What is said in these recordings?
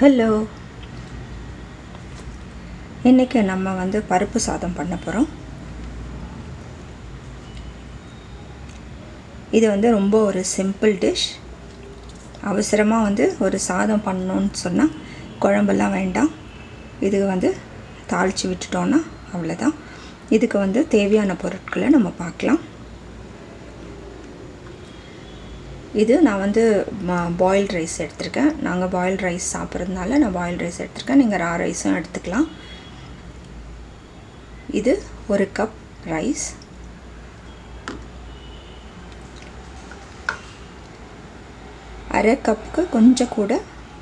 Hello இன்றைக்கி நம்ம வந்து பருப்பு சாதம் பண்ண போகிறோம் இது வந்து ரொம்ப ஒரு சிம்பிள் டிஷ் அவசரமாக வந்து ஒரு சாதம் பண்ணணுன்னு சொன்னால் குழம்பெல்லாம் வேண்டாம். இது வந்து தாளித்து விட்டுட்டோன்னா அவ்வளோதான் இதுக்கு வந்து தேவையான பொருட்களை நம்ம பார்க்கலாம். இது நான் வந்து பாயில்ட் ரைஸ் எடுத்திருக்கேன். நாங்கள் பாயில்ட் ரைஸ் சாப்பிட்றதுனால நான் பாயில்ட் ரைஸ் எடுத்திருக்கேன். நீங்கள் ரா ரைஸும் எடுத்துக்கலாம். இது ஒரு கப் ரைஸ் அரை கப்புக்கு கொஞ்சம் கூட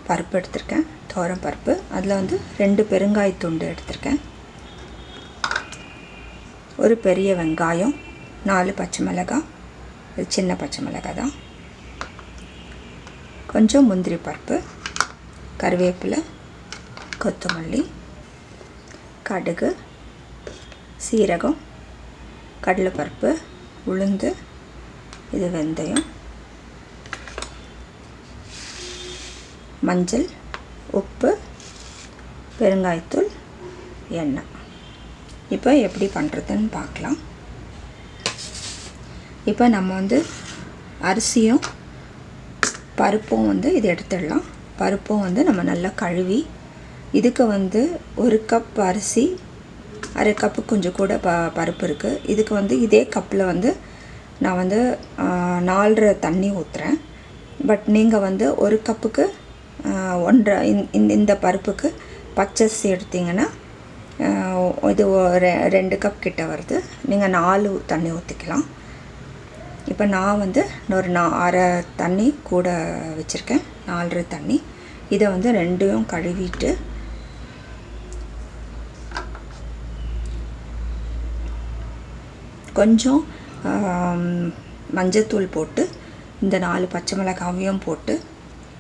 பருப்பு எடுத்திருக்கேன். தோரம் பருப்பு. அதில் வந்து ரெண்டு பெருங்காய துண்டு எடுத்திருக்கேன். ஒரு பெரிய வெங்காயம் நாலு பச்சை மிளகாய் இது சின்ன பச்சை மிளகாய் தான். கொஞ்சம் முந்திரி பருப்பு கருவேப்பிலை கொத்தமல்லி கடுகு சீரகம் கடலைப்பருப்பு உளுந்து இது வெந்தயம் மஞ்சள் உப்பு பெருங்காயத்தூள் எண்ணெய். இப்போ எப்படி பண்ணுறதுன்னு பார்க்கலாம். இப்போ நம்ம வந்து அரிசியும் பருப்பும் வந்து இது எடுத்துடலாம். பருப்பும் வந்து நம்ம நல்லா கழுவி இதுக்கு வந்து ஒரு கப் அரிசி அரை கப்பு கொஞ்சம் கூட ப பருப்பு இருக்குது இதுக்கு வந்து இதே கப்பில் வந்து நான் வந்து நாலரை தண்ணி ஊற்றுறேன் பட் நீங்கள் வந்து ஒரு கப்புக்கு ஒன்றரை இந்த இந்த பருப்புக்கு பச்சரிசி எடுத்திங்கன்னா இது ரெண்டு கப் கிட்ட வருது. நீங்கள் நாலு தண்ணி ஊற்றிக்கலாம் இப்போ நான் வந்து ஒரு நான் அரை தண்ணி கூட வச்சுருக்கேன். நாலரை தண்ணி. இதை வந்து ரெண்டையும் கழுவிட்டு கொஞ்சம் மஞ்சத்தூள் போட்டு இந்த நாலு பச்சை மிளகாவையும் போட்டு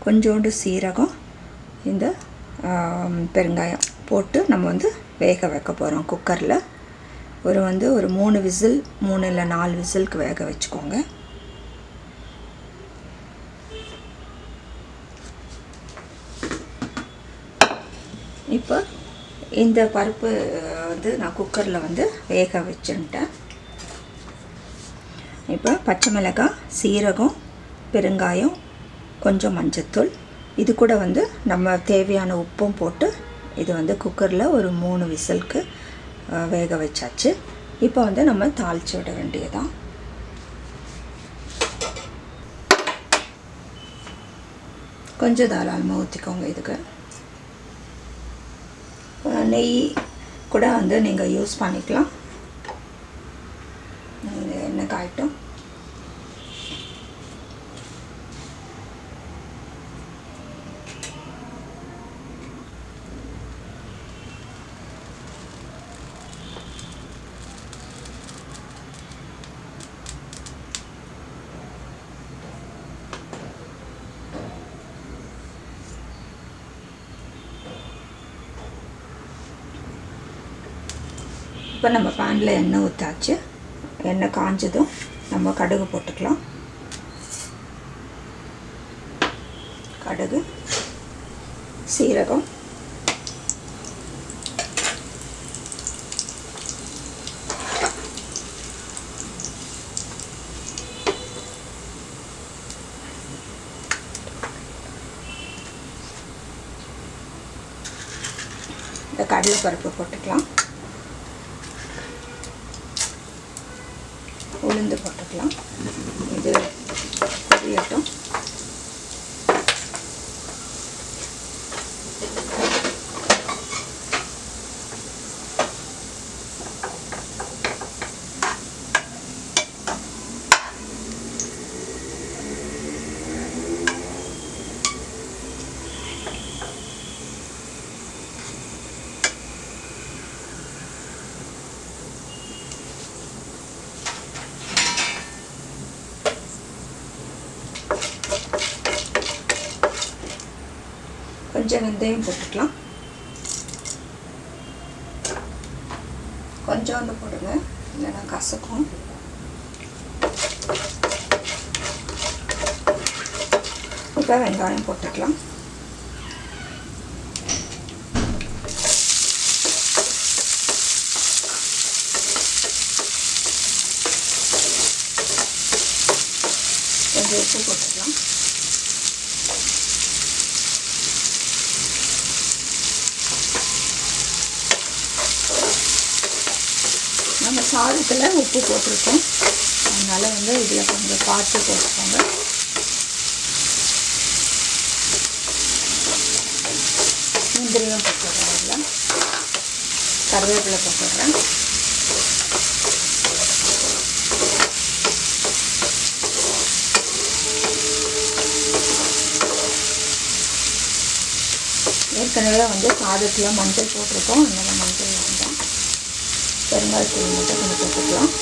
கொஞ்சோண்டு சீரகம் இந்த பெருங்காயம் போட்டு நம்ம வந்து வேக வைக்க போகிறோம் குக்கரில். ஒரு வந்து ஒரு மூணு விசில் மூணு இல்லை நாலு விசிலுக்கு வேக வச்சுக்கோங்க. இப்போ இந்த பருப்பு வந்து நான் குக்கரில் வந்து வேக வச்சுட்டேன் இப்போ பச்சை மிளகாய் சீரகம் பெருங்காயம் கொஞ்சம் மஞ்சத்தூள். இது கூட வந்து நம்ம தேவையான உப்பும் போட்டு இது வந்து குக்கரில் ஒரு மூணு விசிலுக்கு வேக வச்சாச்சு. இப்போ வந்து நம்ம தாளித்து விட வேண்டியதான் கொஞ்சம் தாராளமாக ஊற்றிக்கோங்க இதுக்கு. நெய் கூட வந்து நீங்கள் யூஸ் பண்ணிக்கலாம் எண்ணெய் காயட்டும் இப்போ நம்ம பேனில் எண்ணெய் ஊற்றாச்சு எண்ணெய் காஞ்சதும் நம்ம கடுகு போட்டுக்கலாம். கடுகு சீரகம். இந்த கடலைப்பருப்பு போட்டுக்கலாம். உளுந்து போட்டுக்கலாம் இது பொரியட்டும் கொஞ்சம் வெந்தயம் போட்டுக்கலாம். கொஞ்சோண்டு போடுங்க. இல்லைன்னா கசக்கும். இப்போ வெங்காயம் போட்டுக்கலாம். சாதத்தில் உப்பு போட்டிருக்கோம். அதனால் வந்து இதில் கொஞ்சம் பார்த்து போட்டுக்கோங்க. முந்திரியும் போட்டுடுறேன் இதில். கருவேப்பிலை போட்டுடுறேன் ஏற்கனவே வந்து சாதத்தில் மஞ்சள் போட்டிருக்கோம். அதனால் பெருங்காயத்தூள் மட்டும் கொஞ்சம் போட்டுக்கலாம்.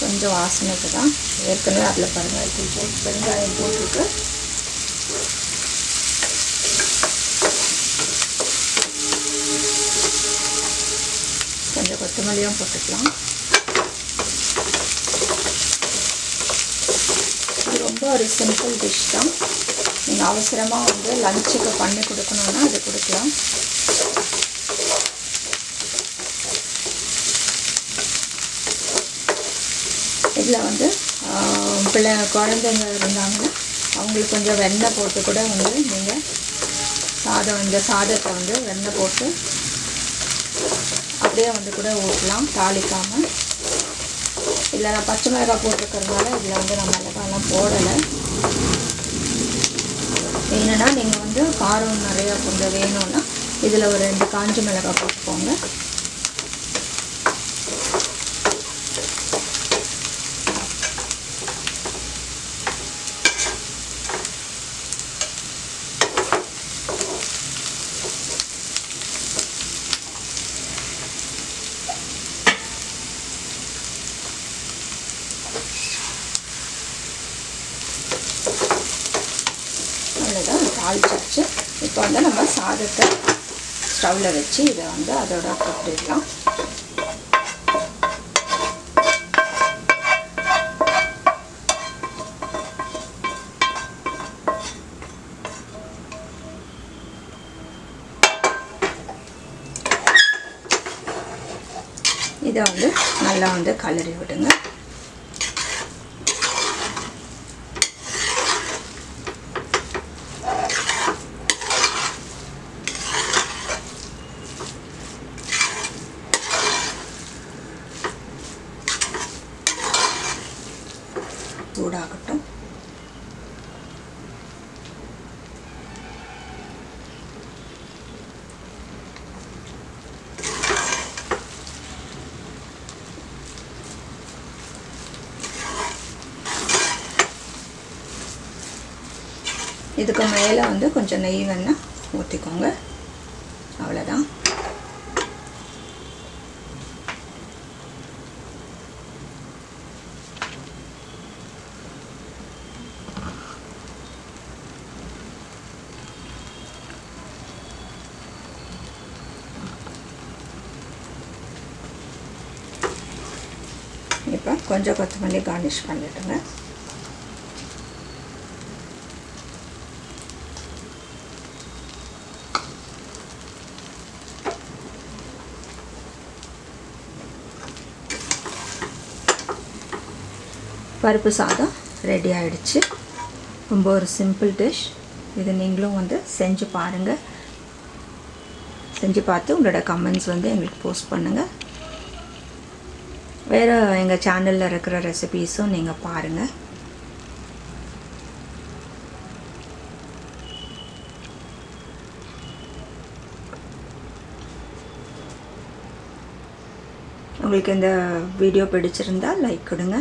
கொஞ்சம் வாசனைக்கு தான் ஏற்கனவே அதில் பெருங்காயத்தூள் போட்டு பெருங்காயம் போட்டுருக்கு கொஞ்சம் கொத்தமல்லியும் போட்டுக்கலாம். இது ரொம்ப ஒரு சிம்பிள் டிஷ் தான். நீங்கள் அவசரமாக வந்து லஞ்சுக்கு பண்ணி கொடுக்கணுன்னா அது கொடுக்கலாம். இதில் வந்து பிள்ளை குழந்தைங்க இருந்தாங்கன்னா அவங்களுக்கு கொஞ்சம் வெண்ணெய் போட்டு கூட வந்து நீங்கள் சாதம் இந்த சாதத்தை வந்து வெண்ணெய் போட்டு அப்படியே வந்து கூட ஊற்றலாம் தாளிக்காமல் இதில் நான் பச்சை மிளகாய் போட்டிருக்கறதுனால இதில் வந்து நான் மிளகாலாம் போடலை. என்னென்னா நீங்கள் வந்து காரம் நிறையா கொஞ்சம் வேணும்னா இதில் ஒரு ரெண்டு காஞ்ச மிளகாய் போட்டுக்கோங்க அவ்வளோதான் தாளிச்சாச்சு. இப்போ வந்து நம்ம சாதத்தை ஸ்டவ்வில் வச்சு இதை வந்து அதோட கொட்டிடலாம். இதை வந்து நல்லா வந்து கலரி விடுங்க. இதுக்கு மேலே வந்து கொஞ்சம் நெய் வேணால் ஊற்றிக்கோங்க அவ்வளோதான் இப்போ கொஞ்சம் கொத்தமல்லி கார்னிஷ் பண்ணிட்டுங்க பருப்பு சாதம் ரெடி ஆகிடுச்சு ரொம்ப ஒரு சிம்பிள் டிஷ் இது நீங்களும் வந்து செஞ்சு பாருங்கள் செஞ்சு பார்த்து உங்களோட கமெண்ட்ஸ் வந்து எங்களுக்கு போஸ்ட் பண்ணுங்கள் வேறு எங்கள் சேனலில் இருக்கிற ரெசிபீஸும் நீங்கள் பாருங்கள் உங்களுக்கு இந்த வீடியோ பிடிச்சிருந்தால் லைக் கொடுங்க.